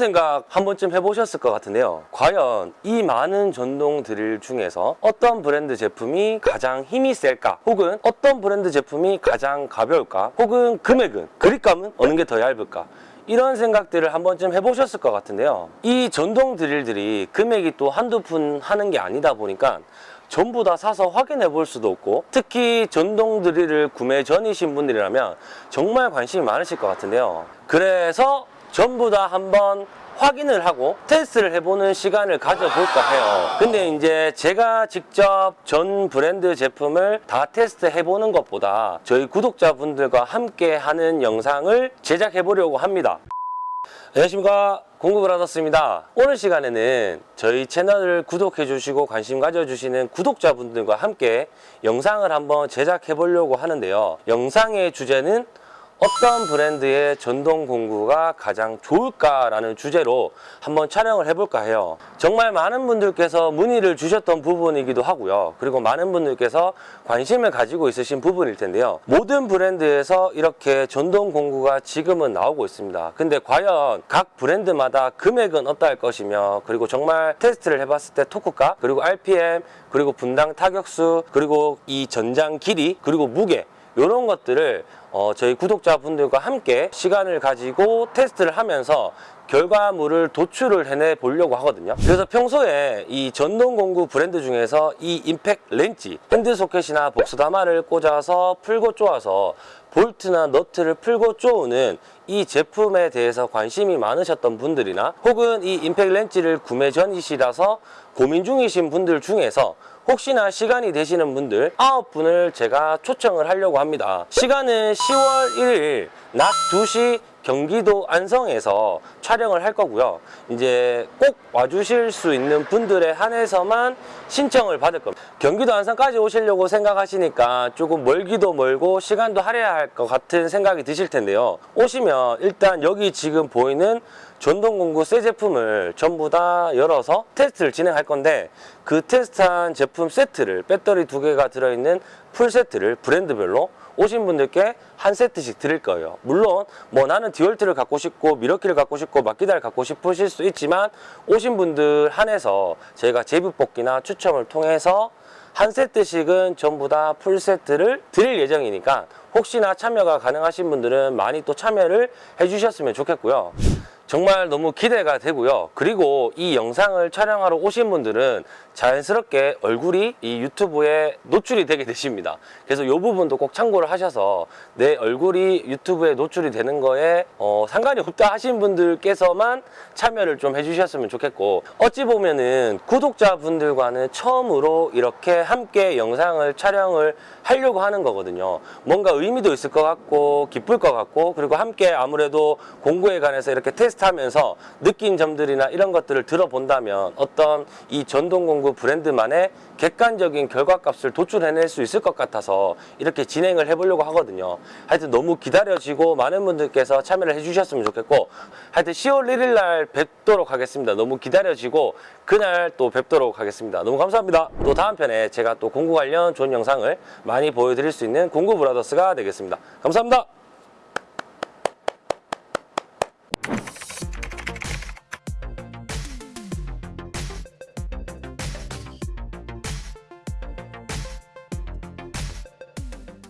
생각 한 번쯤 해보셨을 것 같은데요. 과연 이 많은 전동 드릴 중에서 어떤 브랜드 제품이 가장 힘이 셀까? 혹은 어떤 브랜드 제품이 가장 가벼울까? 혹은 금액은, 그립감은 어느 게 더 얇을까? 이런 생각들을 한 번쯤 해보셨을 것 같은데요. 이 전동 드릴들이 금액이 또 한두 푼 하는 게 아니다 보니까 전부 다 사서 확인해 볼 수도 없고 특히 전동 드릴을 구매 전이신 분들이라면 정말 관심이 많으실 것 같은데요. 그래서 전부 다 한번 확인을 하고 테스트를 해보는 시간을 가져볼까 해요. 근데 이제 제가 직접 전 브랜드 제품을 다 테스트 해보는 것보다 저희 구독자분들과 함께 하는 영상을 제작해 보려고 합니다. 안녕하십니까 공구브라더스입니다 오늘 시간에는 저희 채널을 구독해 주시고 관심 가져주시는 구독자분들과 함께 영상을 한번 제작해 보려고 하는데요 영상의 주제는 어떤 브랜드의 전동 공구가 가장 좋을까라는 주제로 한번 촬영을 해볼까 해요. 정말 많은 분들께서 문의를 주셨던 부분이기도 하고요. 그리고 많은 분들께서 관심을 가지고 있으신 부분일 텐데요. 모든 브랜드에서 이렇게 전동 공구가 지금은 나오고 있습니다. 근데 과연 각 브랜드마다 금액은 어떠할 것이며 그리고 정말 테스트를 해봤을 때 토크가 그리고 RPM 그리고 분당 타격수 그리고 이 전장 길이 그리고 무게 이런 것들을 어, 저희 구독자분들과 함께 시간을 가지고 테스트를 하면서 결과물을 도출을 해내 보려고 하거든요 그래서 평소에 이 전동 공구 브랜드 중에서 이 임팩 렌치 핸드 소켓이나 복스다마를 꽂아서 풀고 쪼아서 볼트나 너트를 풀고 쪼우는 이 제품에 대해서 관심이 많으셨던 분들이나 혹은 이 임팩 렌치를 구매 전이시라서 고민 중이신 분들 중에서 혹시나 시간이 되시는 분들 9분을 제가 초청을 하려고 합니다. 시간은 10월 1일 낮 2시 경기도 안성에서 촬영을 할 거고요. 이제 꼭 와주실 수 있는 분들에 한해서만 신청을 받을 겁니다. 경기도 안성까지 오시려고 생각하시니까 조금 멀기도 멀고 시간도 할애해야 할 것 같은 생각이 드실 텐데요. 오시면 일단 여기 지금 보이는 전동공구 새 제품을 전부 다 열어서 테스트를 진행할 건데 그 테스트한 제품 세트를 배터리 두 개가 들어있는 풀 세트를 브랜드별로 오신 분들께 한 세트씩 드릴 거예요. 물론 뭐 나는 디월트를 갖고 싶고 밀워키를 갖고 싶고 마키타를 갖고 싶으실 수 있지만 오신 분들 한해서 저희가 제비 뽑기나 추첨을 통해서 한 세트씩은 전부 다 풀 세트를 드릴 예정이니까 혹시나 참여가 가능하신 분들은 많이 또 참여를 해주셨으면 좋겠고요. 정말 너무 기대가 되고요. 그리고 이 영상을 촬영하러 오신 분들은 자연스럽게 얼굴이 이 유튜브에 노출이 되게 되십니다. 그래서 이 부분도 꼭 참고를 하셔서 내 얼굴이 유튜브에 노출이 되는 거에 어, 상관이 없다 하신 분들께서만 참여를 좀 해주셨으면 좋겠고 어찌 보면은 구독자분들과는 처음으로 이렇게 함께 영상을 촬영을 하려고 하는 거거든요. 뭔가 의미도 있을 것 같고 기쁠 것 같고 그리고 함께 아무래도 공구에 관해서 이렇게 테스트하면서 느낀 점들이나 이런 것들을 들어본다면 어떤 이 전동공구 브랜드만의 객관적인 결과값을 도출해낼 수 있을 것 같아서 이렇게 진행을 해보려고 하거든요. 하여튼 너무 기다려지고 많은 분들께서 참여를 해주셨으면 좋겠고 하여튼 10월 1일 날 뵙도록 하겠습니다. 너무 기다려지고 그날 또 뵙도록 하겠습니다. 너무 감사합니다. 또 다음 편에 제가 또 공구 관련 좋은 영상을 많이 보여드릴 수 있는 공구 브라더스가 되겠습니다. 감사합니다.